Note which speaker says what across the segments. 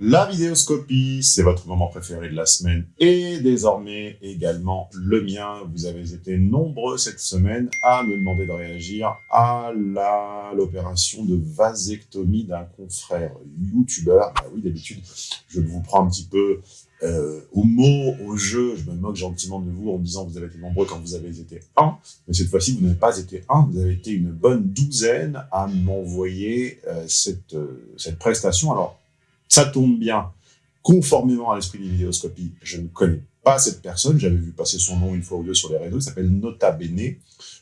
Speaker 1: La vidéoscopie, c'est votre moment préféré de la semaine et désormais également le mien. Vous avez été nombreux cette semaine à me demander de réagir à l'opération de vasectomie d'un confrère youtubeur. Bah oui, d'habitude, je vous prends un petit peu euh, au mot, au jeu, je me moque gentiment de vous en disant que vous avez été nombreux quand vous avez été un, mais cette fois-ci, vous n'avez pas été un, vous avez été une bonne douzaine à m'envoyer euh, cette, euh, cette prestation. Alors, ça tombe bien, conformément à l'esprit des vidéoscopies, je ne connais pas cette personne, j'avais vu passer son nom une fois ou deux sur les réseaux, il s'appelle Nota Bene,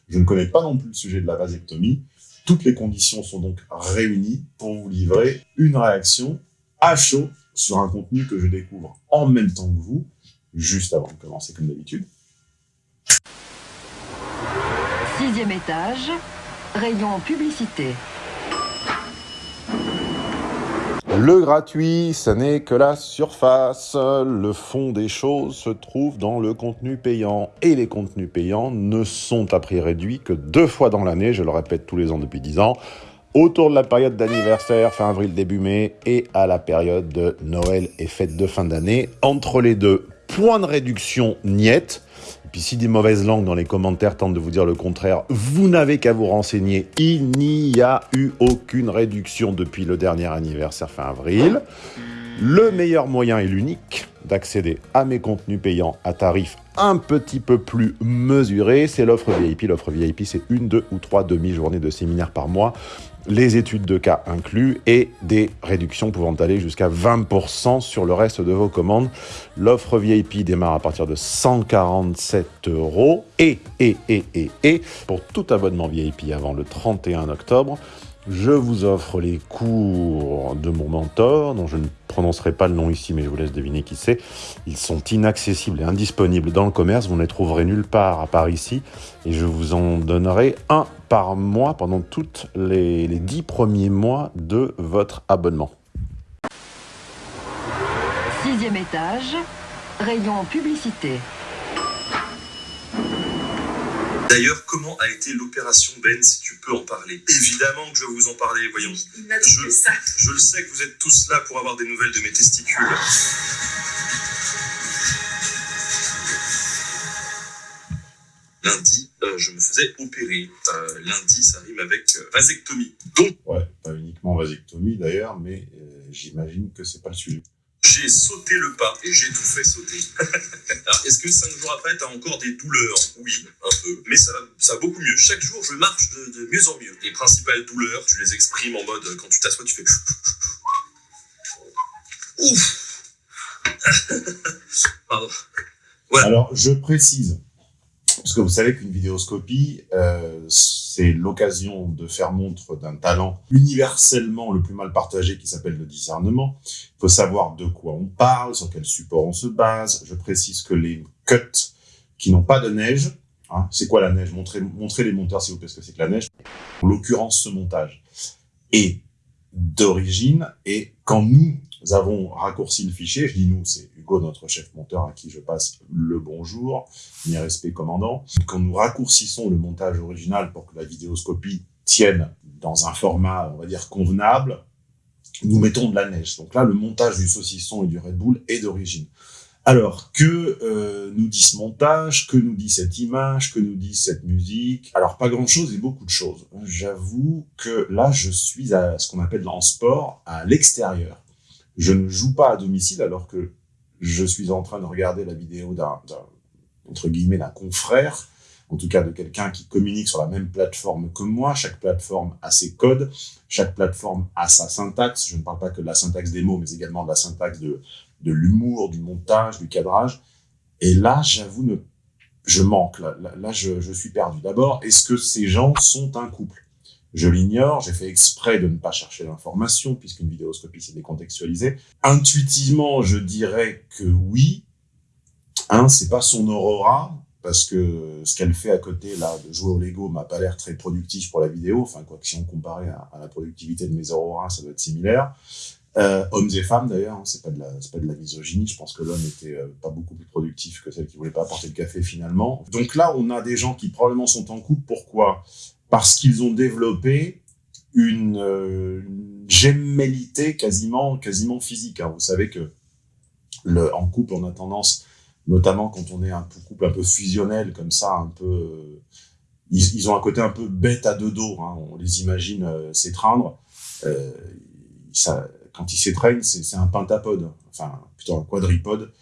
Speaker 1: je ne connais pas non plus le sujet de la vasectomie, toutes les conditions sont donc réunies pour vous livrer une réaction à chaud sur un contenu que je découvre en même temps que vous, juste avant de commencer comme d'habitude.
Speaker 2: Sixième étage, rayon publicité.
Speaker 1: Le gratuit, ce n'est que la surface. Le fond des choses se trouve dans le contenu payant. Et les contenus payants ne sont à prix réduit que deux fois dans l'année, je le répète tous les ans depuis dix ans, autour de la période d'anniversaire, fin avril, début mai, et à la période de Noël et fête de fin d'année. Entre les deux, point de réduction niette. Si des mauvaises langues dans les commentaires tentent de vous dire le contraire, vous n'avez qu'à vous renseigner. Il n'y a eu aucune réduction depuis le dernier anniversaire fin avril. Le meilleur moyen et l'unique d'accéder à mes contenus payants à tarif un petit peu plus mesuré, c'est l'offre VIP. L'offre VIP, c'est une, deux ou trois demi-journées de séminaire par mois les études de cas inclus et des réductions pouvant aller jusqu'à 20% sur le reste de vos commandes. L'offre VIP démarre à partir de 147 euros et, et, et, et, et, pour tout abonnement VIP avant le 31 octobre, je vous offre les cours de mon mentor, dont je ne prononcerai pas le nom ici, mais je vous laisse deviner qui c'est. Ils sont inaccessibles et indisponibles dans le commerce, vous ne les trouverez nulle part à part ici, et je vous en donnerai un par mois pendant tous les, dix premiers mois de votre abonnement.
Speaker 2: Sixième étage, rayon publicité.
Speaker 3: D'ailleurs, comment a été l'opération Ben, si tu peux en parler? Évidemment que je vais vous en parler, voyons.
Speaker 4: Je, ça.
Speaker 3: je le sais que vous êtes tous là pour avoir des nouvelles de mes testicules. Lundi, euh, je me faisais opérer. Euh, lundi, ça rime avec euh, vasectomie. Donc,
Speaker 1: ouais, pas uniquement vasectomie d'ailleurs, mais j'imagine que c'est pas le sujet
Speaker 3: j'ai sauté le pas et j'ai tout fait sauter. Alors, est-ce que cinq jours après, tu as encore des douleurs? Oui, un peu. Mais ça, ça va beaucoup mieux. Chaque jour, je marche de, mieux en mieux. Les principales douleurs, tu les exprimes en mode, quand tu t'assois, tu fais... Ouf Pardon.
Speaker 1: Alors, je précise, parce que vous savez qu'une vidéoscopie, euh, c'est l'occasion de faire montre d'un talent universellement le plus mal partagé qui s'appelle le discernement. Il faut savoir de quoi on parle, sur quel support on se base. Je précise que les cuts qui n'ont pas de neige, hein, c'est quoi la neige? Montrez, montrez les monteurs s'il vous plaît ce que c'est que la neige. En l'occurrence, ce montage est d'origine et quand nous nous avons raccourci le fichier, je dis nous, c'est Hugo, notre chef monteur, à qui je passe le bonjour, mes respects commandant. Quand nous raccourcissons le montage original pour que la vidéoscopie tienne dans un format, on va dire, convenable, nous mettons de la neige. Donc là, le montage du saucisson et du Red Bull est d'origine. Alors, que euh, nous dit ce montage? Que nous dit cette image? Que nous dit cette musique? Alors, pas grand-chose et beaucoup de choses. J'avoue que là, je suis à ce qu'on appelle en sport, à l'extérieur je ne joue pas à domicile alors que je suis en train de regarder la vidéo d'un, entre guillemets, d'un confrère, en tout cas de quelqu'un qui communique sur la même plateforme que moi. Chaque plateforme a ses codes, chaque plateforme a sa syntaxe. Je ne parle pas que de la syntaxe des mots, mais également de la syntaxe de, de l'humour, du montage, du cadrage. Et là, j'avoue, je manque. Là, là, je, je suis perdu. D'abord, est-ce que ces gens sont un couple? Je l'ignore, j'ai fait exprès de ne pas chercher l'information, puisqu'une vidéoscopie, c'est décontextualisé. Intuitivement, je dirais que oui. Un, c'est pas son aurora, parce que ce qu'elle fait à côté, là, de jouer au Lego, m'a pas l'air très productif pour la vidéo. Enfin, quoi que si on comparait à, la productivité de mes auroras, ça doit être similaire. Euh, hommes et femmes, d'ailleurs, hein, c'est pas de la, pas de la misogynie. Je pense que l'homme était euh, pas beaucoup plus productif que celle qui voulait pas apporter le café finalement. Donc là, on a des gens qui probablement sont en couple. Pourquoi? Parce qu'ils ont développé une, euh, quasiment, quasiment physique. Hein. Vous savez que en couple, on a tendance, notamment quand on est un couple un peu fusionnel comme ça, un peu, euh, ils, ont un côté un peu bête à deux dos. Hein. On les imagine euh, s'étreindre. Euh, quand ils s'étreignent, c'est un pentapode, enfin plutôt un quadripode.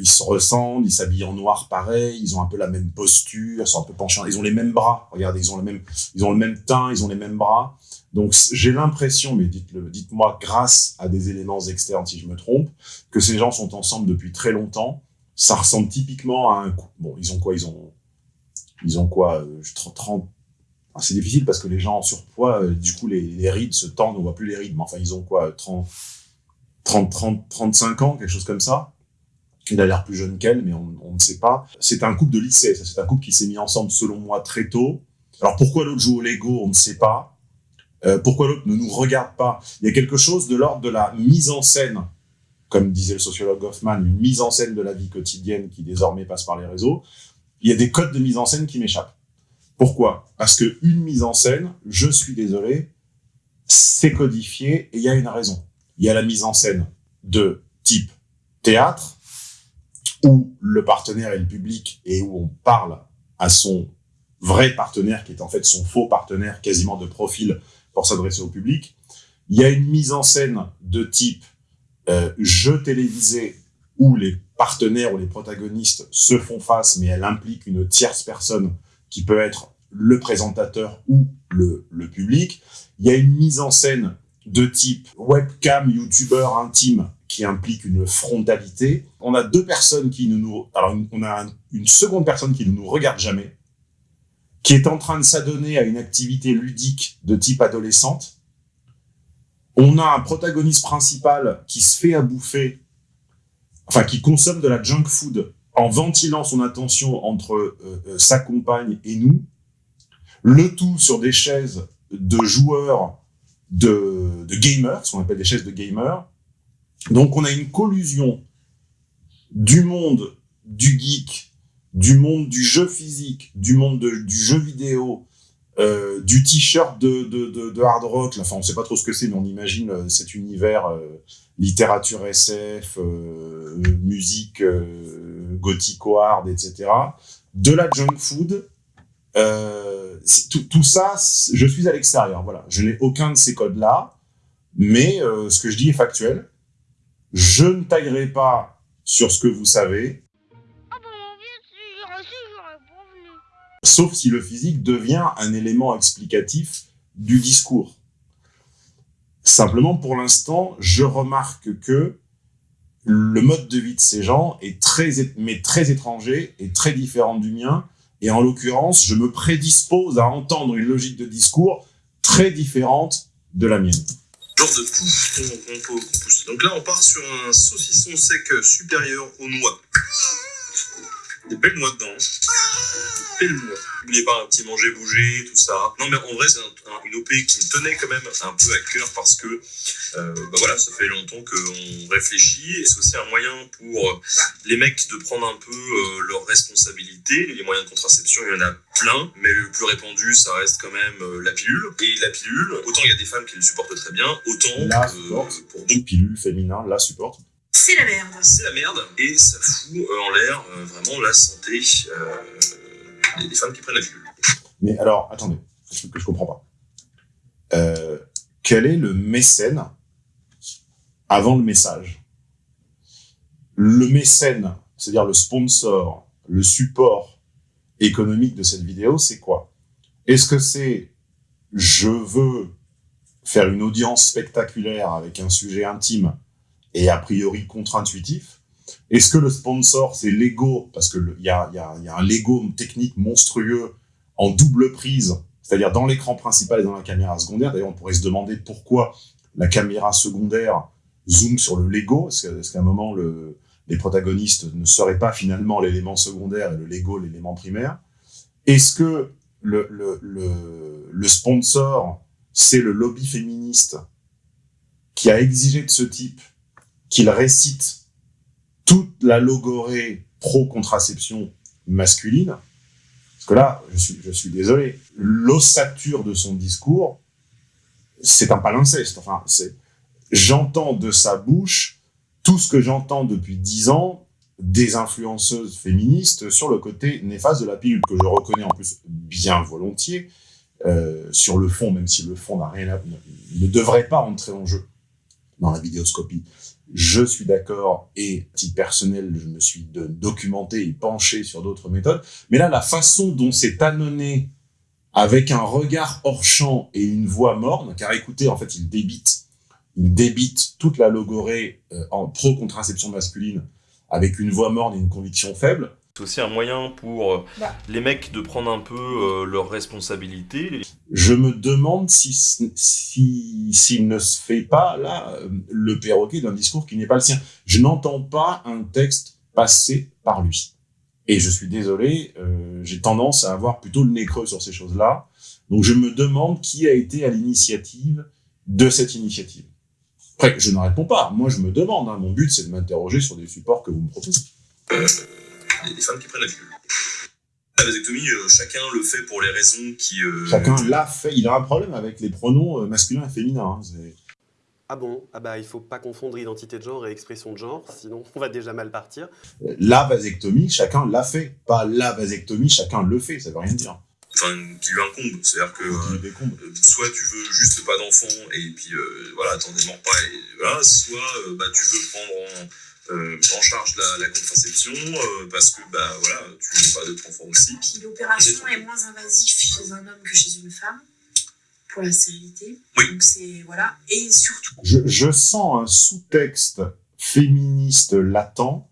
Speaker 1: Ils se ressemblent, ils s'habillent en noir pareil, ils ont un peu la même posture, ils sont un peu penchants, ils ont les mêmes bras. Regardez, ils ont le même, ils ont le même teint, ils ont les mêmes bras. Donc j'ai l'impression, mais dites-le, dites-moi, grâce à des éléments externes si je me trompe, que ces gens sont ensemble depuis très longtemps. Ça ressemble typiquement à un. Bon, ils ont quoi? Ils ont, ils ont quoi? 30, euh, c'est difficile parce que les gens en surpoids, euh, du coup, les, les, rides se tendent, on voit plus les rides. Mais enfin, ils ont quoi? 30, 30, 30, 35 ans, quelque chose comme ça? Il a l'air plus jeune qu'elle, mais on, ne sait pas. C'est un couple de lycée. C'est un couple qui s'est mis ensemble, selon moi, très tôt. Alors pourquoi l'autre joue au Lego, on ne sait pas. Euh, pourquoi l'autre ne nous regarde pas? Il y a quelque chose de l'ordre de la mise en scène, comme disait le sociologue Hoffman, une mise en scène de la vie quotidienne qui désormais passe par les réseaux. Il y a des codes de mise en scène qui m'échappent. Pourquoi? Parce que une mise en scène, je suis désolé, c'est codifié et il y a une raison. Il y a la mise en scène de type théâtre, où le partenaire est le public et où on parle à son vrai partenaire, qui est en fait son faux partenaire, quasiment de profil, pour s'adresser au public. Il y a une mise en scène de type euh, jeu télévisé où les partenaires ou les protagonistes se font face, mais elle implique une tierce personne qui peut être le présentateur ou le, le public. Il y a une mise en scène de type webcam, youtubeur intime implique une frontalité. On a deux personnes qui nous... Alors, on a une seconde personne qui ne nous regarde jamais, qui est en train de s'adonner à une activité ludique de type adolescente. On a un protagoniste principal qui se fait à bouffer, enfin qui consomme de la junk food en ventilant son attention entre euh, euh, sa compagne et nous. Le tout sur des chaises de joueurs de, de gamers, ce qu'on appelle des chaises de gamers. Donc on a une collusion du monde du geek du monde du jeu physique, du monde du jeu vidéo, euh, du t-shirt de, hard rock, enfin on sait pas trop ce que c'est, mais on imagine euh, cet univers euh, littérature SF, musique gothico-hard, etc. De la junk food, tout, tout, ça, je suis à l'extérieur, voilà. Je n'ai aucun de ces codes-là, mais ce que je dis est factuel. Je ne taillerai pas sur ce que vous savez, sauf si le physique devient un élément explicatif du discours. Simplement, pour l'instant, je remarque que le mode de vie de ces gens est très, mais très étranger et très différent du mien. Et en l'occurrence, je me prédispose à entendre une logique de discours très différente de la mienne.
Speaker 3: De tout qu'on. Donc là, on part sur un saucisson sec supérieur aux noix. Des belles noix dedans. Des belles noix. N'oubliez pas un petit manger, bouger, tout ça. Non, mais en vrai, c'est un, une OP qui me tenait quand même un peu à cœur parce que, euh, bah voilà, ça fait longtemps qu'on réfléchit et c'est aussi un moyen pour bah. les mecs de prendre un peu euh, leurs responsabilités. Les moyens de contraception, il y en a plein, mais le plus répandu, ça reste quand même euh, la pilule. Et la pilule, autant il y a des femmes qui le supportent très bien, autant
Speaker 1: la euh, supporte. pour d'autres pilules féminins la supportent.
Speaker 4: C'est la merde.
Speaker 3: C'est la merde et ça fout euh, en l'air euh, vraiment la santé euh, des, des, femmes qui prennent la pilule.
Speaker 1: Mais alors, attendez, que je comprends pas. Euh, quel est le mécène avant le message? Le mécène, c'est-à-dire le sponsor, le support économique de cette vidéo, c'est quoi? Est-ce que c'est je veux faire une audience spectaculaire avec un sujet intime et a priori contre-intuitif. Est-ce que le sponsor, c'est Lego? Parce qu'il y a, y, a, y a un Lego technique monstrueux en double prise, c'est-à-dire dans l'écran principal et dans la caméra secondaire. D'ailleurs, on pourrait se demander pourquoi la caméra secondaire zoome sur le Lego. Est-ce qu'à un moment, le, les protagonistes ne seraient pas finalement l'élément secondaire et le Lego l'élément primaire? Est-ce que le, le, le, le sponsor, c'est le lobby féministe qui a exigé de ce type qu'il récite toute la logorée pro-contraception masculine. que là, je suis, je suis désolé, l'ossature de son discours, c'est un palinceste. Enfin, c'est, j'entends de sa bouche tout ce que j'entends depuis dix ans des influenceuses féministes sur le côté néfaste de la pilule, que je reconnais en plus bien volontiers, euh, sur le fond, même si le fond n'a rien à, ne, ne devrait pas entrer en jeu dans la vidéoscopie. Je suis d'accord et, à titre personnel, je me suis documenté et penché sur d'autres méthodes. Mais là, la façon dont c'est annonné avec un regard hors champ et une voix morne, car écoutez, en fait, il débite, il débite toute la logorée euh, en pro-contraception masculine avec une voix morne et une conviction faible.
Speaker 4: C'est aussi un moyen pour euh,
Speaker 5: Bah.
Speaker 4: les mecs de prendre un peu euh, leurs responsabilités.
Speaker 1: Je me demande si si s'il ne se fait pas là euh, le perroquet d'un discours qui n'est pas le sien. Je n'entends pas un texte passer par lui. Et je suis désolé, euh, j'ai tendance à avoir plutôt le nez creux sur ces choses-là. Donc je me demande qui a été à l'initiative de cette initiative. Après, je ne réponds pas. Moi, je me demande. hein. Mon but, c'est de m'interroger sur des supports que vous me proposez.
Speaker 3: des, des femmes qui prennent la pilule. La vasectomie, euh, chacun le fait pour les raisons qui... euh,
Speaker 1: Chacun l'a fait. Il a un problème avec les pronoms euh, masculins et féminins. hein.
Speaker 6: Ah bon? Ah bah il faut pas confondre identité de genre et expression de genre, sinon on va déjà mal partir.
Speaker 1: La vasectomie, chacun l'a fait. Pas la vasectomie, chacun le fait. Ça veut rien dire.
Speaker 3: Enfin, qui lui incombe. C'est-à-dire que...
Speaker 1: Qui
Speaker 3: euh, euh, soit tu veux juste pas d'enfant et puis euh, voilà t'en démords pas et voilà soit euh, bah tu veux prendre en, euh, en charge la, la contraception euh, parce que bah voilà tu veux pas d'autres enfants aussi
Speaker 5: Puis l'opération est moins invasive chez un homme que chez une femme pour la stérilité.
Speaker 3: Oui.
Speaker 5: Donc c'est voilà et surtout
Speaker 1: Je, je sens un sous-texte féministe latent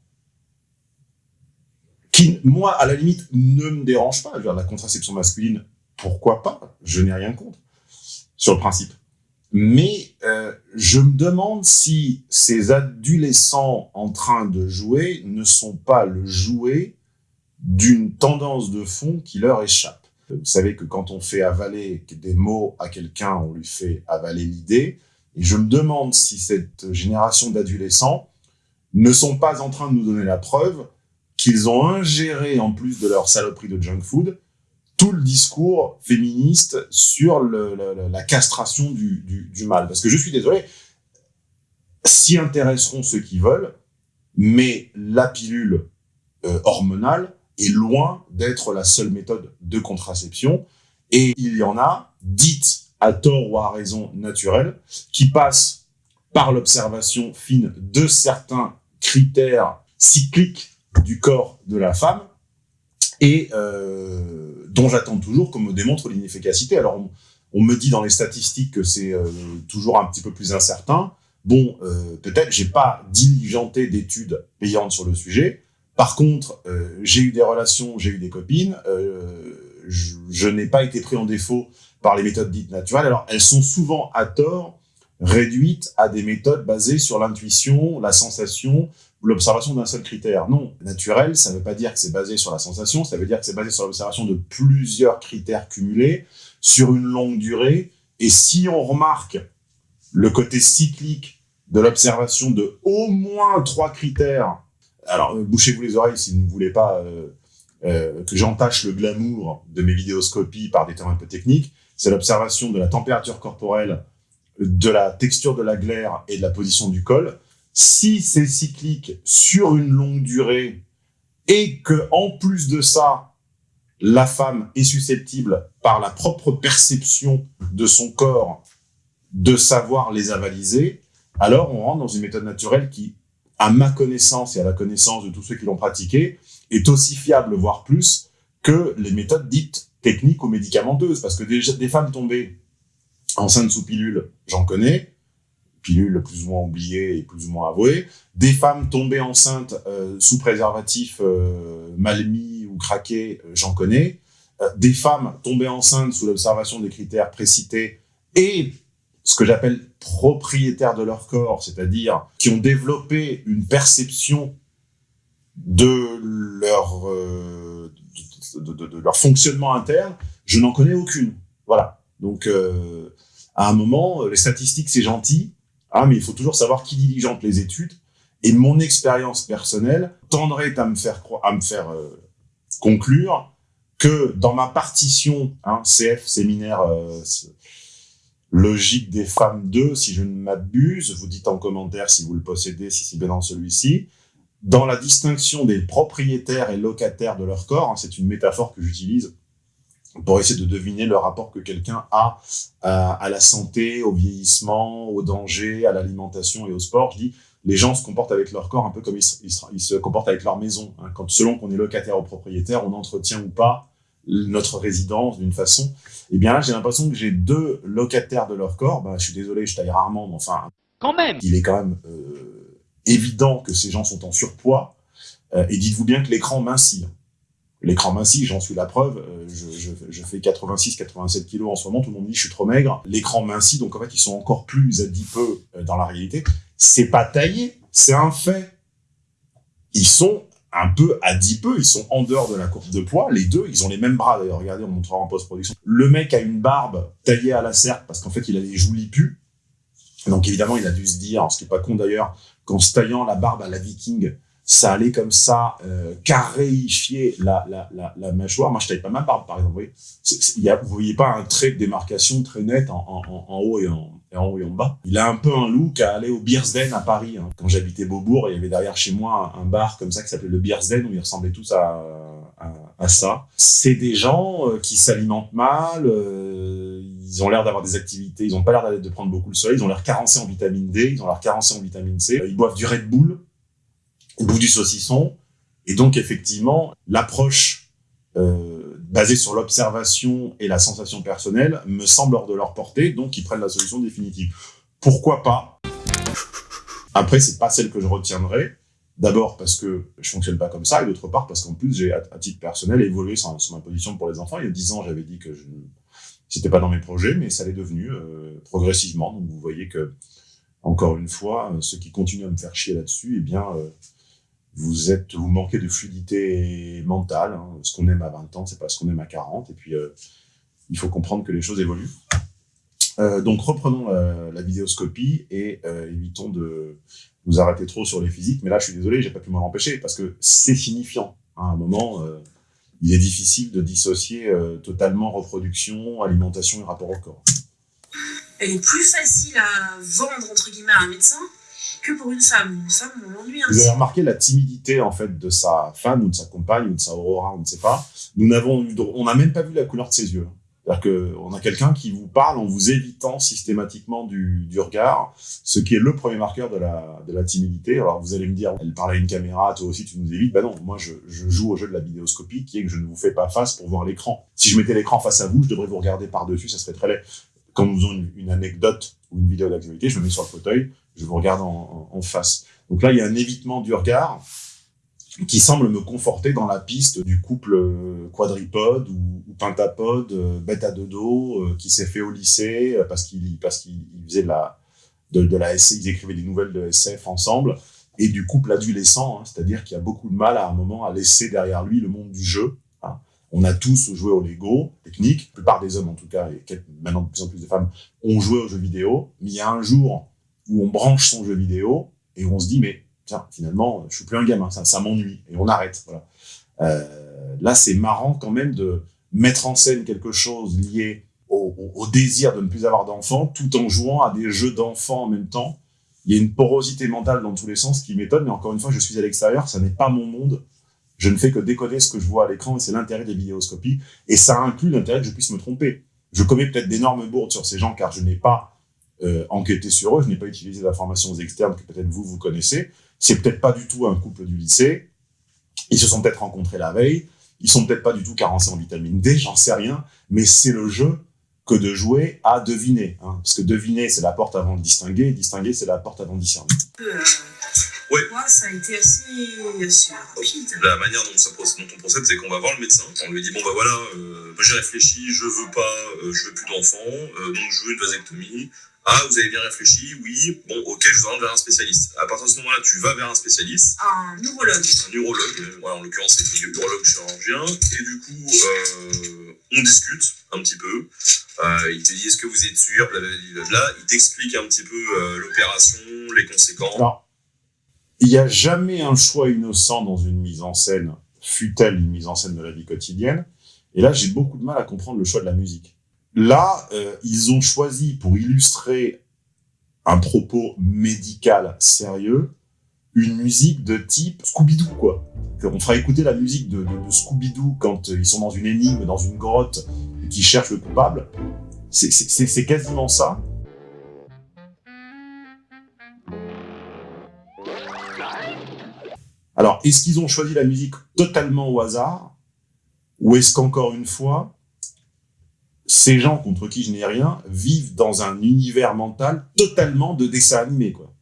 Speaker 1: qui, moi, à la limite, ne me dérange pas. Je veux dire, la contraception masculine, pourquoi pas? Je n'ai rien contre, sur le principe. Mais euh, je me demande si ces adolescents en train de jouer ne sont pas le jouet d'une tendance de fond qui leur échappe. Vous savez que quand on fait avaler des mots à quelqu'un, on lui fait avaler l'idée. Et je me demande si cette génération d'adolescents ne sont pas en train de nous donner la preuve qu'ils ont ingéré, en plus de leur saloperie de junk food, tout le discours féministe sur le- le- la castration du, du, du mal. Parce que je suis désolé, s'y intéresseront ceux qui veulent, mais la pilule euh, hormonale est loin d'être la seule méthode de contraception. Et il y en a, dites à tort ou à raison naturelle, qui passent par l'observation fine de certains critères cycliques du corps de la femme et euh, dont j'attends toujours qu'on me démontre l'inefficacité. Alors, on, me dit dans les statistiques que c'est euh, toujours un petit peu plus incertain. Bon, euh, peut-être, j'ai pas diligenté d'études payantes sur le sujet. Par contre, euh, j'ai eu des relations, j'ai eu des copines. je, je n'ai pas été pris en défaut par les méthodes dites naturelles. Alors, elles sont souvent à tort réduites à des méthodes basées sur l'intuition, la sensation l'observation d'un seul critère. Non, naturel, ça ne veut pas dire que c'est basé sur la sensation, ça veut dire que c'est basé sur l'observation de plusieurs critères cumulés sur une longue durée. Et si on remarque le côté cyclique de l'observation de au moins trois critères, alors euh, bouchez-vous les oreilles si vous ne voulez pas euh, euh, que j'entache le glamour de mes vidéoscopies par des termes un peu techniques, c'est l'observation de la température corporelle, de la texture de la glaire et de la position du col. Si c'est cyclique sur une longue durée et que en plus de ça, la femme est susceptible par la propre perception de son corps de savoir les avaliser, alors on rentre dans une méthode naturelle qui, à ma connaissance et à la connaissance de tous ceux qui l'ont pratiquée, est aussi fiable, voire plus, que les méthodes dites techniques ou médicamenteuses. Parce que des, des femmes tombées enceintes sous pilule, j'en connais, pilule plus ou moins oubliée et plus ou moins avouée. Des femmes tombées enceintes euh, sous préservatif euh, mal mis ou craqué, euh, j'en connais. Des femmes tombées enceintes sous l'observation des critères précités et ce que j'appelle propriétaires de leur corps, c'est-à-dire qui ont développé une perception de leur, de, leur fonctionnement interne, je n'en connais aucune. Voilà. Donc, à un moment, les statistiques, c'est gentil, ah, mais il faut toujours savoir qui diligente les études. Et mon expérience personnelle tendrait à me faire, à me faire euh, conclure que dans ma partition, hein, CF, séminaire euh, logique des femmes 2, si je ne m'abuse, vous dites en commentaire si vous le possédez, si c'est bien dans celui-ci, dans la distinction des propriétaires et locataires de leur corps, hein, c'est une métaphore que j'utilise pour essayer de deviner le rapport que quelqu'un a à, à la santé, au vieillissement, au danger, à l'alimentation et au sport. Je dis, les gens se comportent avec leur corps un peu comme ils se, ils se- ils se comportent avec leur maison. hein. Quand, selon qu'on est locataire ou propriétaire, on entretient ou pas notre résidence d'une façon. Et bien là, j'ai l'impression que j'ai deux locataires de leur corps. Bah, je suis désolé, je taille rarement, mais enfin,
Speaker 7: Quand même
Speaker 1: il est quand même euh, évident que ces gens sont en surpoids. Euh, et dites-vous bien que l'écran mincit. L'écran mincit, j'en suis la preuve. Euh, je, je, je fais 86-87 kilos en ce moment. Tout le monde dit je suis trop maigre. L'écran mincit, donc en fait, ils sont encore plus adipeux euh, dans la réalité. C'est pas taillé, c'est un fait. Ils sont un peu adipeux, ils sont en dehors de la courbe de poids. Les deux, ils ont les mêmes bras d'ailleurs. Regardez, on montrera en post-production. Le mec a une barbe taillée à la serpe parce qu'en fait, il a les joues lipues. Donc évidemment, il a dû se dire, ce qui est pas con d'ailleurs, qu'en se taillant la barbe à la viking, ça allait comme ça euh, carréifier la, la, la, la mâchoire. Moi, je taille pas ma barbe, par exemple. Vous voyez, il y a, vous voyez pas un trait de démarcation très net en, en, en, haut et en, en haut et en bas. Il a un peu un look à aller au Beersden à Paris. hein. Quand j'habitais Beaubourg, il y avait derrière chez moi un, bar comme ça qui s'appelait le Beersden où ils ressemblaient tous à, à, à ça. C'est des gens euh, qui s'alimentent mal, euh, ils ont l'air d'avoir des activités, ils ont pas l'air de prendre beaucoup le soleil, ils ont l'air carencés en vitamine D, ils ont l'air carencés en vitamine C, ils boivent du Red Bull, ils bouffent du saucisson, et donc effectivement, l'approche euh, basée sur l'observation et la sensation personnelle me semble hors de leur portée, donc ils prennent la solution définitive. Pourquoi pas? Après, c'est pas celle que je retiendrai. D'abord parce que je fonctionne pas comme ça, et d'autre part parce qu'en plus j'ai, à, titre personnel, évolué sur, ma position pour les enfants. Il y a 10 ans, j'avais dit que je, c'était pas dans mes projets, mais ça l'est devenu euh, progressivement. Donc vous voyez que, encore une fois, euh, ceux qui continuent à me faire chier là-dessus, eh bien, vous manquez de fluidité mentale. hein. Ce qu'on aime à 20 ans, c'est pas ce qu'on aime à 40. Et puis, euh, il faut comprendre que les choses évoluent. Euh, donc reprenons la, la vidéoscopie et euh, évitons de nous arrêter trop sur les physiques. Mais là, je suis désolé, j'ai pas pu m'en empêcher parce que c'est signifiant. À un moment, euh, il est difficile de dissocier euh, totalement reproduction, alimentation et rapport au corps.
Speaker 5: Elle est plus facile à vendre, entre guillemets, à un médecin que pour une femme. Une femme, on l'ennuie un
Speaker 1: Vous avez remarqué la timidité en fait de sa femme ou de sa compagne ou de sa aurora, on ne sait pas. Nous n'avons, on n'a même pas vu la couleur de ses yeux. C'est-à-dire que on a quelqu'un qui vous parle en vous évitant systématiquement du, du regard, ce qui est le premier marqueur de la, de la timidité. Alors vous allez me dire, elle parle à une caméra, toi aussi tu nous évites. Ben non, moi je, je joue au jeu de la vidéoscopie qui est que je ne vous fais pas face pour voir l'écran. Si je mettais l'écran face à vous, je devrais vous regarder par-dessus, ça serait très laid. Quand nous faisons une, une anecdote ou une vidéo d'actualité, je me mets sur le fauteuil, je vous regarde en, face. Donc là, il y a un évitement du regard qui semble me conforter dans la piste du couple euh, quadripode ou, pentapode, euh, bête à deux dos, qui s'est fait au lycée euh, parce qu'il parce qu'il faisait de la de, la SF, ils écrivaient des nouvelles de SF ensemble, et du couple adolescent, hein, c'est-à-dire qu'il y a beaucoup de mal à un moment à laisser derrière lui le monde du jeu. hein. On a tous joué au Lego, technique, la plupart des hommes en tout cas, et maintenant de plus en plus de femmes, ont joué aux jeux vidéo, mais il y a un jour où on branche son jeu vidéo et où on se dit, mais tiens, finalement, je suis plus un gamin, ça, m'ennuie, et on arrête. Voilà. Euh, là, c'est marrant quand même de mettre en scène quelque chose lié au désir de ne plus avoir d'enfants, tout en jouant à des jeux d'enfants en même temps. Il y a une porosité mentale dans tous les sens qui m'étonne, mais encore une fois, je suis à l'extérieur, ça n'est pas mon monde. Je ne fais que décoder ce que je vois à l'écran, et c'est l'intérêt des vidéoscopies, et ça inclut l'intérêt que je puisse me tromper. Je commets peut-être d'énormes bourdes sur ces gens, car je n'ai pas euh, enquêté sur eux, je n'ai pas utilisé d'informations externes que peut-être vous, vous connaissez. C'est peut-être pas du tout un couple du lycée. Ils se sont peut-être rencontrés la veille. Ils sont peut-être pas du tout carencés en vitamine D, j'en sais rien. Mais c'est le jeu que de jouer à deviner. hein. Parce que deviner, c'est la porte avant de distinguer. Et distinguer, c'est la porte avant de discerner.
Speaker 5: Euh,
Speaker 3: Ouais.
Speaker 5: Moi, ça a été assez, assez rapide.
Speaker 3: La manière dont, ça, proc- dont on procède, c'est qu'on va voir le médecin. On lui dit bon bah voilà, euh, j'ai réfléchi, je veux pas, euh, je veux plus d'enfants, euh, donc je veux une vasectomie. Ah, vous avez bien réfléchi, oui. Bon, ok, je vous oriente vers un spécialiste. À partir de ce moment-là, tu vas vers un spécialiste,
Speaker 5: Un neurologue.
Speaker 3: un urologue. Voilà, en l'occurrence, c'est un urologue chirurgien. Et du coup, euh, on discute un petit peu. Euh, il te dit est-ce que vous êtes sûr, blablabla. Il t'explique un petit peu euh, l'opération, les conséquences.
Speaker 1: Alors, il n'y a jamais un choix innocent dans une mise en scène, fut-elle une mise en scène de la vie quotidienne. Et là, j'ai beaucoup de mal à comprendre le choix de la musique. Là, euh, ils ont choisi pour illustrer un propos médical sérieux, une musique de type Scooby-Doo, quoi. On fera écouter la musique de, Scooby-Doo quand euh, ils sont dans une énigme, dans une grotte, et qu'ils cherchent le coupable. C'est quasiment ça. Alors, est-ce qu'ils ont choisi la musique totalement au hasard? Ou est-ce qu'encore une fois, ces gens contre qui je n'ai rien vivent dans un univers mental totalement de dessin animé, quoi.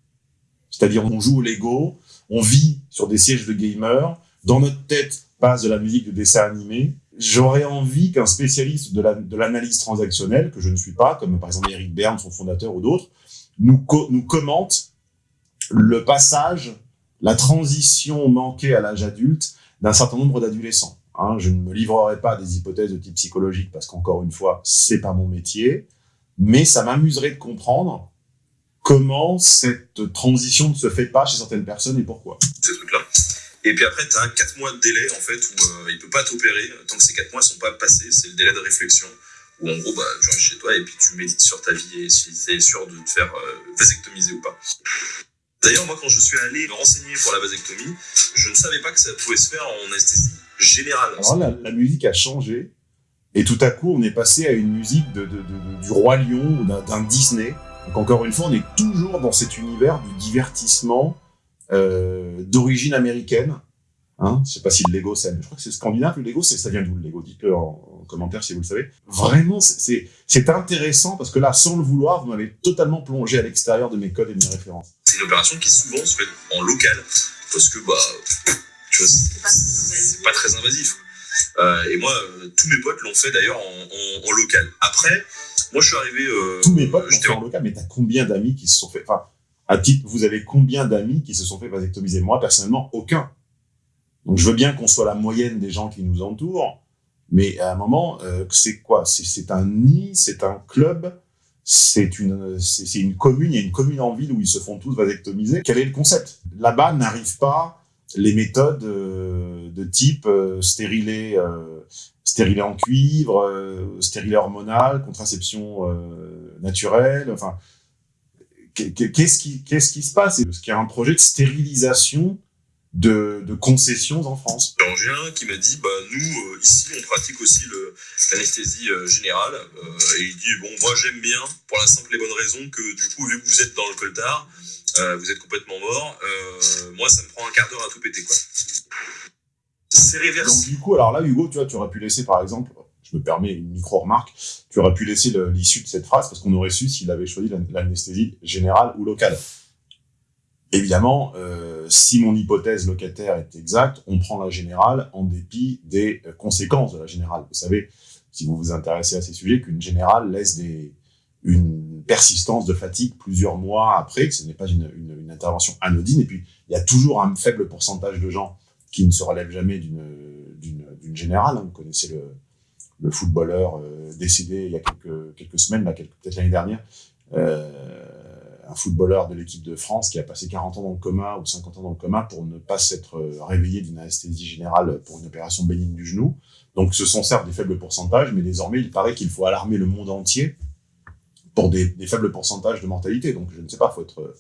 Speaker 1: C'est-à-dire, on joue au Lego, on vit sur des sièges de gamers, dans notre tête passe de la musique de dessin animé. J'aurais envie qu'un spécialiste de la- de l'analyse transactionnelle, que je ne suis pas, comme par exemple Eric Berne, son fondateur ou d'autres, nous commente le passage, la transition manquée à l'âge adulte d'un certain nombre d'adolescents. Hein, je ne me livrerai pas à des hypothèses de type psychologique parce qu'encore une fois, c'est pas mon métier, mais ça m'amuserait de comprendre comment cette transition ne se fait pas chez certaines personnes et pourquoi.
Speaker 3: ces trucs-là. Et puis après, tu as 4 mois de délai, en fait, où euh, il peut pas t'opérer tant que ces 4 mois sont pas passés. C'est le délai de réflexion, où en gros, bah, tu restes chez toi et puis tu médites sur ta vie et si tu es sûr de te faire euh, vasectomiser ou pas. D'ailleurs, moi, quand je suis allé me renseigner pour la vasectomie, je ne savais pas que ça pouvait se faire en anesthésie générale.
Speaker 1: Alors la, la musique a changé et tout à coup, on est passé à une musique de, du roi lion ou d'un- Disney. Donc encore une fois, on est toujours dans cet univers du divertissement euh, d'origine américaine. Hein je sais pas si le Lego, c'est, je crois que c'est scandinave le Lego, ça vient d'où le Lego Dites-le en commentaire si vous le savez. Vraiment, c'est, intéressant parce que là, sans le vouloir, vous m'avez totalement plongé à l'extérieur de mes codes et de mes références.
Speaker 3: C'est une opération qui souvent se fait en local, parce que, bah, tu vois,
Speaker 5: C'est pas très invasif.
Speaker 3: Euh, et moi, euh, tous mes potes l'ont fait d'ailleurs en, en- en local. Après, moi, je suis arrivé. euh,
Speaker 1: Tous mes potes l'ont fait
Speaker 3: en
Speaker 1: local, mais t'as combien d'amis qui se sont fait, enfin, à titre, vous avez combien d'amis qui se sont fait vasectomiser? Moi, personnellement, aucun. Donc, je veux bien qu'on soit la moyenne des gens qui nous entourent, mais à un moment, euh, c'est quoi? C'est un nid, c'est un club, c'est une, une commune, il y a une commune en ville où ils se font tous vasectomiser. Quel est le concept? Là-bas n'arrivent pas les méthodes euh, de type euh, stérilet, euh, stérilet en cuivre, euh, stérilet hormonal, contraception euh, naturelle, enfin, qu'est- qu'est- qu'est-ce qui, qu'est-ce qui se passe? Est-ce qu'il y a un projet de stérilisation de, de concessions en France
Speaker 3: Alors, j'ai un qui m'a dit bah, nous, euh, ici, on pratique aussi l'anesthésie euh, générale. Euh, et il dit bon, moi, j'aime bien, pour la simple et bonne raison que, du coup, vu que vous êtes dans le coltard, vous êtes complètement mort, moi, ça me prend un quart d'heure à tout péter. quoi. C'est
Speaker 1: Donc
Speaker 3: réversible.
Speaker 1: du coup, alors là, Hugo, tu vois, tu aurais pu laisser, par exemple, je me permets une micro-remarque, tu aurais pu laisser l'issue de cette phrase parce qu'on aurait su s'il avait choisi l'an- l'anesthésie générale ou locale. Évidemment, euh, si mon hypothèse locataire est exacte, on prend la générale en dépit des euh, conséquences de la générale. Vous savez, si vous vous intéressez à ces sujets, qu'une générale laisse une persistance de fatigue plusieurs mois après, que ce n'est pas une, intervention anodine. Et puis, il y a toujours un faible pourcentage de gens qui ne se relèvent jamais d'une générale. Vous connaissez le, le footballeur euh, décédé il y a quelques, semaines, peut-être l'année dernière, footballeur de l'équipe de France qui a passé 40 ans dans le coma ou 50 ans dans le coma pour ne pas s'être euh, réveillé d'une anesthésie générale pour une opération bénigne du genou. Donc ce sont certes des faibles pourcentages, mais désormais il paraît qu'il faut alarmer le monde entier pour des, des faibles pourcentages de mortalité. Donc je ne sais pas, faut être,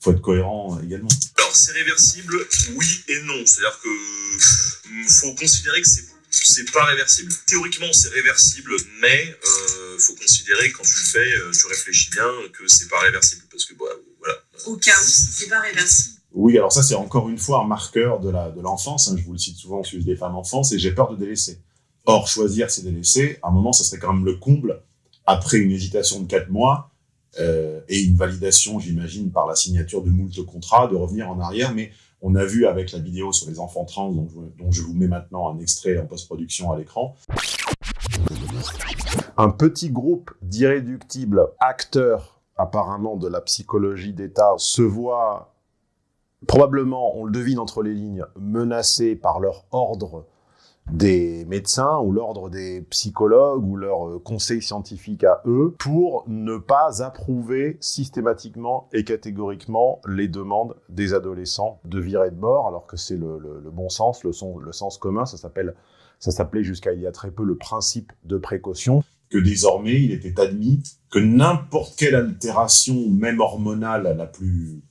Speaker 1: faut être cohérent également.
Speaker 3: Alors, c'est réversible, oui et non. C'est-à-dire que hum, faut considérer que c'est c'est pas réversible. Théoriquement, c'est réversible, mais euh, faut considérer quand tu le fais, euh, tu réfléchis bien que c'est pas réversible parce que bah, voilà.
Speaker 5: Au cas où, si c'est pas réversible.
Speaker 1: Oui, alors ça, c'est encore une fois un marqueur de la de l'enfance. hein. Je vous le cite souvent au sujet des femmes enfances, et j'ai peur de délaisser. Or, choisir, c'est délaisser. À un moment, ça serait quand même le comble, après une hésitation de quatre mois euh, et une validation, j'imagine, par la signature de moult contrats, de revenir en arrière. Mais on a vu avec la vidéo sur les enfants trans, dont je, vous mets maintenant un extrait en post-production à l'écran, un petit groupe d'irréductibles acteurs, apparemment de la psychologie d'État, se voit probablement, on le devine entre les lignes, menacés par leur ordre des médecins ou l'ordre des psychologues ou leur euh, conseil scientifique à eux pour ne pas approuver systématiquement et catégoriquement les demandes des adolescents de virer de bord, alors que c'est le, bon sens, le, le sens commun, ça s'appelle, ça s'appelait jusqu'à il y a très peu le principe de précaution, que désormais il était admis que n'importe quelle altération, même hormonale, la plus,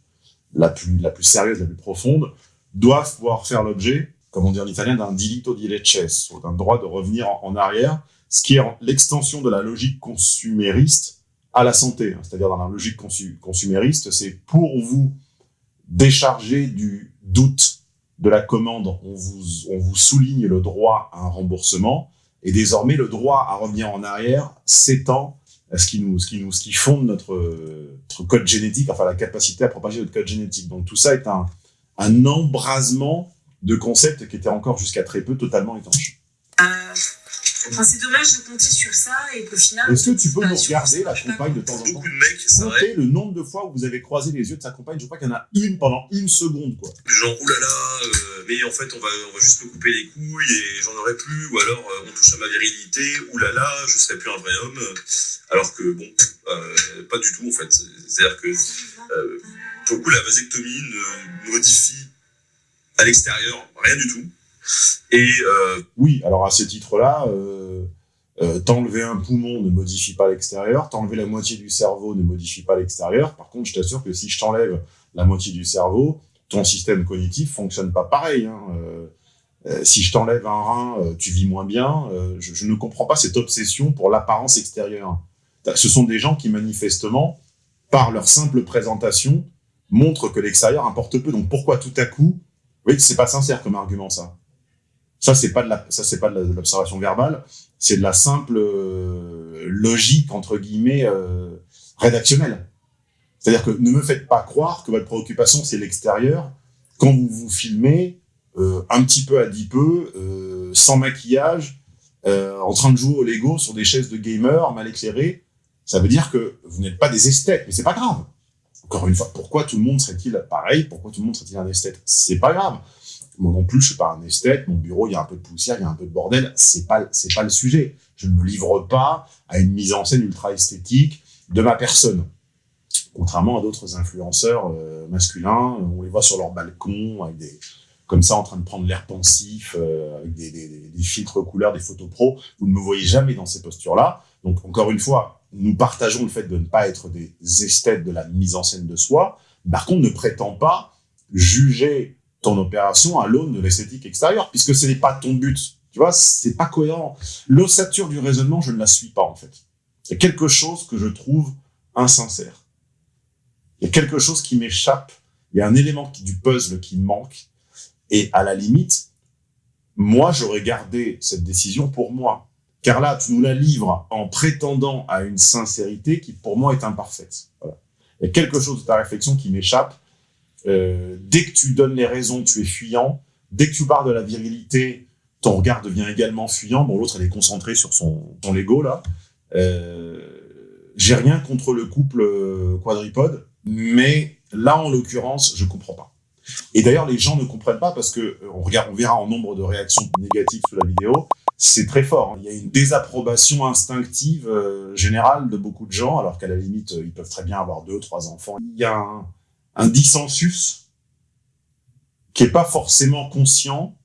Speaker 1: la plus, la plus sérieuse, la plus profonde, doit pouvoir faire l'objet comme on dit en italien, d'un dilito di leches, d'un droit de revenir en, arrière, ce qui est en- l'extension de la logique consumériste à la santé. hein. C'est-à-dire dans la logique consu- consumériste, c'est pour vous décharger du doute de la commande, on vous, on vous souligne le droit à un remboursement, et désormais le droit à revenir en arrière s'étend à ce qui nous, ce qui nous, ce qui fonde notre, code génétique, enfin la capacité à propager notre code génétique. Donc tout ça est un embrasement de concepts qui étaient encore jusqu'à très peu totalement étanches.
Speaker 5: Euh, Enfin, c'est dommage de compter sur ça et qu'au final.
Speaker 1: Est-ce que tu peux
Speaker 5: bah,
Speaker 1: nous regarder la compagne de temps en temps
Speaker 3: Beaucoup de mecs, c'est vrai,
Speaker 1: Comptez le nombre de fois où vous avez croisé les yeux de sa compagne, je crois qu'il y en a une pendant une seconde, quoi.
Speaker 3: genre oulala, euh, mais en fait on va, on va juste me couper les couilles et j'en aurai plus, ou alors euh, on touche à ma virilité, oulala, je serai plus un vrai homme, alors que bon, euh, pas du tout en fait. C'est-à-dire que euh, pour le coup la vasectomie ne modifie à l'extérieur rien du tout. Et euh,
Speaker 1: Oui, alors à ce titre-là, euh, euh, t'enlever un poumon ne modifie pas l'extérieur, t'enlever la moitié du cerveau ne modifie pas l'extérieur. Par contre, je t'assure que si je t'enlève la moitié du cerveau, ton système cognitif fonctionne pas pareil. Hein. Euh, euh, si je t'enlève un rein, euh, tu vis moins bien. Je ne comprends pas cette obsession pour l'apparence extérieure. Ce sont des gens qui manifestement, par leur simple présentation, montrent que l'extérieur importe peu. Donc pourquoi tout à coup, oui, c'est pas sincère comme argument ça. Ça, c'est pas de la, ça, c'est pas de l'observation verbale, c'est de la simple euh, logique, entre guillemets, euh, rédactionnelle. C'est-à-dire que ne me faites pas croire que votre préoccupation, c'est l'extérieur, quand vous vous filmez, euh, un petit peu adipeux, euh, sans maquillage, euh, en train de jouer au Lego sur des chaises de gamer mal éclairées, ça veut dire que vous n'êtes pas des esthètes, mais c'est pas grave. Encore une fois, pourquoi tout le monde serait-il pareil? Pourquoi tout le monde serait-il un esthète? C'est pas grave. Moi non plus, je suis pas un esthète. Mon bureau, il y a un peu de poussière, il y a un peu de bordel. C'est pas, pas le sujet. Je ne me livre pas à une mise en scène ultra esthétique de ma personne. Contrairement à d'autres influenceurs euh, masculins, on les voit sur leur balcon avec des, comme ça, en train de prendre l'air pensif, euh, avec des- des filtres couleurs, des photos pro. Vous ne me voyez jamais dans ces postures-là. Donc, encore une fois, nous partageons le fait de ne pas être des esthètes de la mise en scène de soi. Par contre, ne prétend pas juger ton opération à l'aune de l'esthétique extérieure, puisque ce n'est pas ton but. Tu vois, c'est pas cohérent. L'ossature du raisonnement, je ne la suis pas, en fait. C'est quelque chose que je trouve insincère. Il y a quelque chose qui m'échappe. Il y a un élément du puzzle qui manque. Et à la limite, moi, j'aurais gardé cette décision pour moi. Car là, tu nous la livres en prétendant à une sincérité qui, pour moi, est imparfaite. Voilà. Il y a quelque chose de ta réflexion qui m'échappe. Euh, dès que tu donnes les raisons, tu es fuyant. Dès que tu parles de la virilité, ton regard devient également fuyant. Bon, l'autre, elle est concentrée sur son, son Lego, là. Euh, J'ai rien contre le couple euh, quadripode, mais là, en l'occurrence, je comprends pas. Et d'ailleurs, les gens ne comprennent pas parce que on regarde, on verra en nombre de réactions négatives sous la vidéo, c'est très fort. Il y a une désapprobation instinctive euh, générale de beaucoup de gens, alors qu'à la limite, euh, ils peuvent très bien avoir deux, trois enfants. Il y a un, un dissensus qui est pas forcément conscient,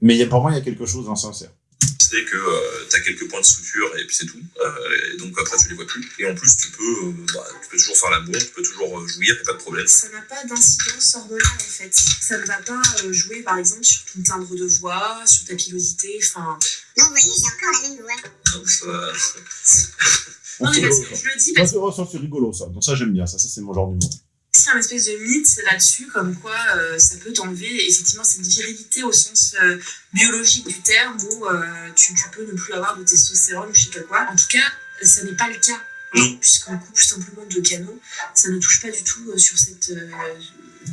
Speaker 1: mais il y a, pour moi, il y a quelque chose d'insincère.
Speaker 3: C'est que euh, t'as quelques points de suture et puis c'est tout. Euh, et donc après tu les vois plus. Et en plus tu peux, euh, bah, tu peux toujours faire l'amour, tu peux toujours euh, jouir, a pas de problème.
Speaker 5: Ça n'a pas d'incidence hormonale en fait. Ça ne va pas euh, jouer par exemple sur ton timbre de voix, sur ta pilosité, enfin.
Speaker 7: Non, vous voyez, j'ai encore la même voix.
Speaker 3: Ça-
Speaker 5: Non, mais
Speaker 1: C'est
Speaker 5: parce
Speaker 1: rigolo,
Speaker 5: que
Speaker 1: ça.
Speaker 5: je le dis parce
Speaker 1: c'est- ça, c'est rigolo, ça. Donc ça, j'aime bien. Ça, ça c'est mon genre d'humour.
Speaker 5: C'est un espèce de mythe là-dessus, comme quoi euh, ça peut t'enlever effectivement cette virilité au sens euh, biologique du terme où euh, tu, tu peux ne plus avoir de testostérone ou je sais pas quoi. En tout cas, ça n'est pas le cas.
Speaker 3: Non.
Speaker 5: Puisqu'on coupe simplement deux canaux, ça ne touche pas du tout sur cette.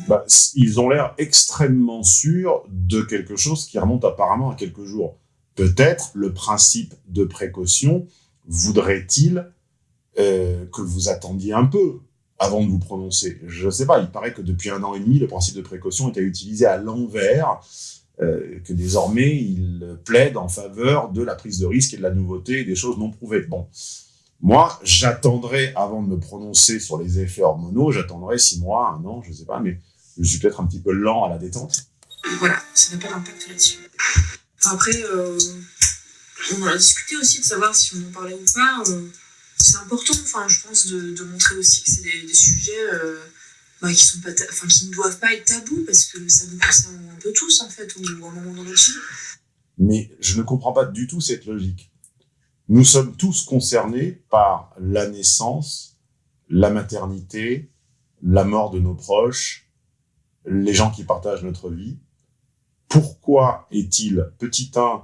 Speaker 1: Bah, ils ont l'air extrêmement sûrs de quelque chose qui remonte apparemment à quelques jours. Peut-être le principe de précaution voudrait-il que vous attendiez un peu avant de vous prononcer. Je ne sais pas, il paraît que depuis un an et demi, le principe de précaution était utilisé à l'envers euh, que désormais il plaide en faveur de la prise de risque et de la nouveauté et des choses non prouvées. Bon, moi, j'attendrai, avant de me prononcer sur les effets hormonaux, j'attendrai six mois, un an, je sais pas, mais je suis peut-être un petit peu lent à la détente.
Speaker 5: Voilà, ça n'a pas d'impact là-dessus. Après, euh, on a discuté aussi de savoir si on en parlait ou pas. C'est important, enfin, je pense, de, montrer aussi que c'est des, sujets euh, bah, qui, ne doivent pas être tabous parce que ça nous concerne un peu tous, en fait, ou à moment dans notre vie.
Speaker 1: Mais je ne comprends pas du tout cette logique. Nous sommes tous concernés par la naissance, la maternité, la mort de nos proches, les gens qui partagent notre vie. Pourquoi est-il, petit 1,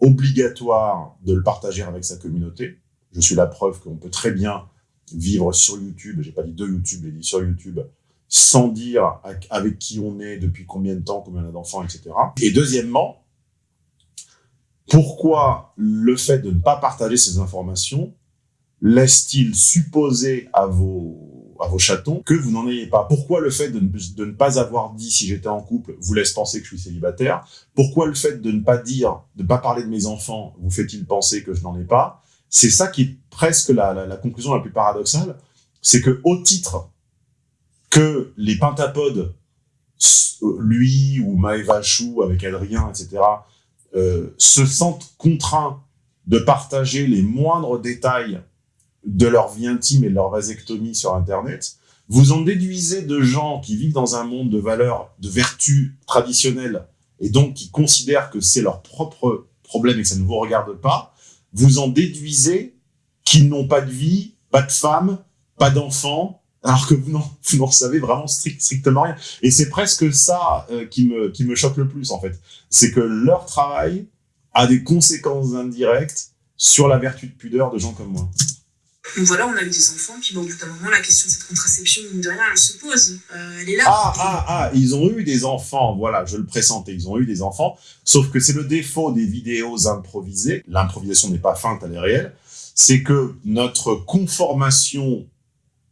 Speaker 1: obligatoire de le partager avec sa communauté? Je suis la preuve qu'on peut très bien vivre sur YouTube, j'ai pas dit de YouTube, j'ai dit sur YouTube, sans dire avec- qui on est, depuis combien de temps, combien on a d'enfants, etc. Et deuxièmement, pourquoi le fait de ne pas partager ces informations laisse-t-il supposer à vos, à vos chatons que vous n'en ayez pas? Pourquoi le fait de de ne pas avoir dit si j'étais en couple vous laisse penser que je suis célibataire? Pourquoi le fait de ne pas dire, de ne pas parler de mes enfants vous fait-il penser que je n'en ai pas? C'est ça qui est presque la, la, conclusion la plus paradoxale, c'est que au titre que les pentapodes, s- lui ou Maëva Chou avec Adrien, etc., euh, se sentent contraints de partager les moindres détails de leur vie intime et de leur vasectomie sur Internet, vous en déduisez de gens qui vivent dans un monde de valeurs, de vertus traditionnelles, et donc qui considèrent que c'est leur propre problème et que ça ne vous regarde pas, vous en déduisez qu'ils n'ont pas de vie, pas de femme, pas d'enfants, alors que vous n'en savez vraiment strict- strictement rien. Et c'est presque ça euh, qui, me, qui me choque le plus, en fait. C'est que leur travail a des conséquences indirectes sur la vertu de pudeur de gens comme moi.
Speaker 5: Donc voilà, on a eu des enfants, puis bon, au bout d'un moment, la question de cette contraception, mine de rien, elle se pose. Euh, elle est là.
Speaker 1: Ah, ah, ah, ils ont eu des enfants, voilà, je le pressentais, ils ont eu des enfants, sauf que c'est le défaut des vidéos improvisées, l'improvisation n'est pas feinte, elle est réelle, c'est que notre conformation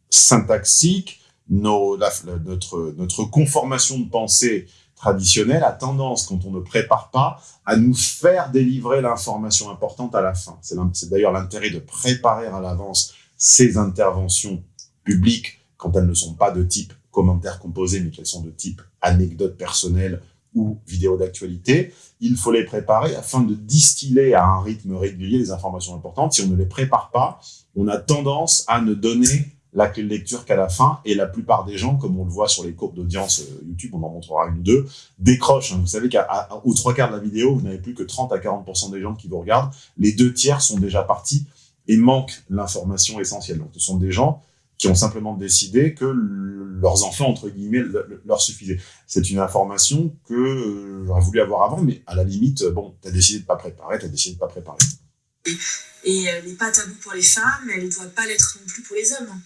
Speaker 1: syntaxique, notre, notre conformation de pensée traditionnelle a tendance, quand on ne prépare pas, à nous faire délivrer l'information importante à la fin. C'est d'ailleurs l'intérêt de préparer à l'avance ces interventions publiques quand elles ne sont pas de type commentaire composé, mais qu'elles sont de type anecdote personnelle ou vidéo d'actualité. Il faut les préparer afin de distiller à un rythme régulier les informations importantes. Si on ne les prépare pas, on a tendance à ne donner la clé de lecture qu'à la fin, et la plupart des gens, comme on le voit sur les courbes d'audience euh, YouTube, on en montrera une ou deux, décrochent. hein. Vous savez qu'aux trois quarts de la vidéo, vous n'avez plus que 30 à 40% des gens qui vous regardent. Les deux tiers sont déjà partis et manquent l'information essentielle. Donc, ce sont des gens qui ont simplement décidé que leurs enfants, entre guillemets, le- le- leur suffisaient. C'est une information que euh, j'aurais voulu avoir avant, mais à la limite, euh, bon, t'as décidé de pas préparer, t'as décidé de pas préparer.
Speaker 5: Et elle n'est pas taboue pour les femmes, elle ne doit pas l'être non plus pour les hommes.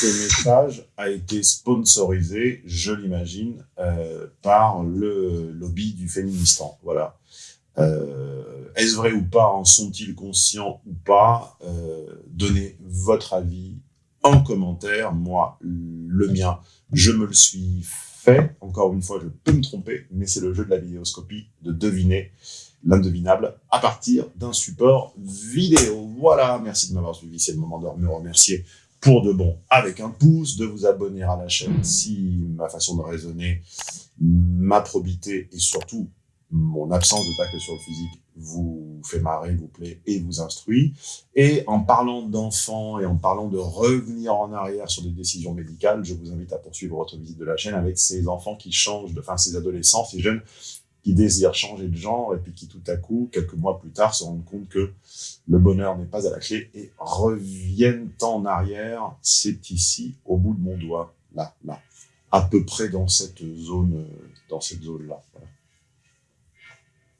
Speaker 1: Ce message a été sponsorisé, je l'imagine, euh, par le lobby du féministan. Voilà. Euh, Est-ce vrai ou pas En sont-ils conscients ou pas euh, Donnez votre avis en commentaire. Moi, le mien, je me le suis fait. Encore une fois, je peux me tromper, mais c'est le jeu de la vidéoscopie de deviner l'indevinable à partir d'un support vidéo. Voilà, merci de m'avoir suivi. C'est le moment de me remercier pour de bon avec un pouce, de vous abonner à la chaîne si ma façon de raisonner, ma probité et surtout mon absence de tacle sur le physique vous fait marrer, vous plaît et vous instruit. Et en parlant d'enfants et en parlant de revenir en arrière sur des décisions médicales, je vous invite à poursuivre votre visite de la chaîne avec ces enfants qui changent, enfin ces adolescents, ces jeunes qui désirent changer de genre et puis qui tout à coup, quelques mois plus tard, se rendent compte que le bonheur n'est pas à la clé et reviennent en arrière. C'est ici, au bout de mon doigt, là, là, à peu près dans cette zone, euh, dans cette zone-là.